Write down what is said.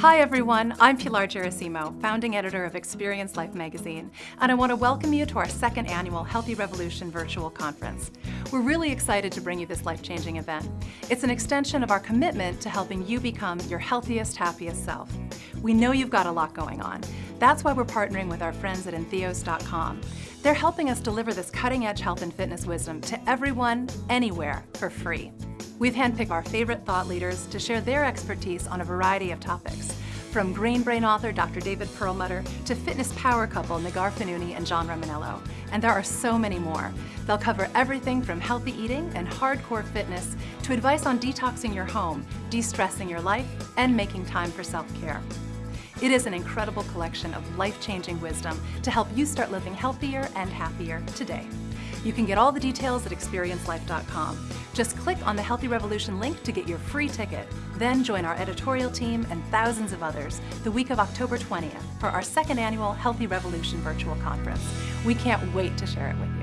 Hi everyone, I'm Pilar Gerasimo, founding editor of Experience Life magazine, and I want to welcome you to our second annual Healthy Revolution virtual conference. We're really excited to bring you this life-changing event. It's an extension of our commitment to helping you become your healthiest, happiest self. We know you've got a lot going on. That's why we're partnering with our friends at Entheos.com. They're helping us deliver this cutting-edge health and fitness wisdom to everyone, anywhere, for free. We've handpicked our favorite thought leaders to share their expertise on a variety of topics, from Grain Brain author Dr. David Perlmutter to fitness power couple Neghar Fonooni and John Romaniello. And there are so many more. They'll cover everything from healthy eating and hardcore fitness to advice on detoxing your home, de-stressing your life, and making time for self-care. It is an incredible collection of life-changing wisdom to help you start living healthier and happier today. You can get all the details at experiencelife.com. Just click on the Healthy Revolution link to get your free ticket. Then join our editorial team and thousands of others the week of October 20th for our second annual Healthy Revolution virtual conference. We can't wait to share it with you.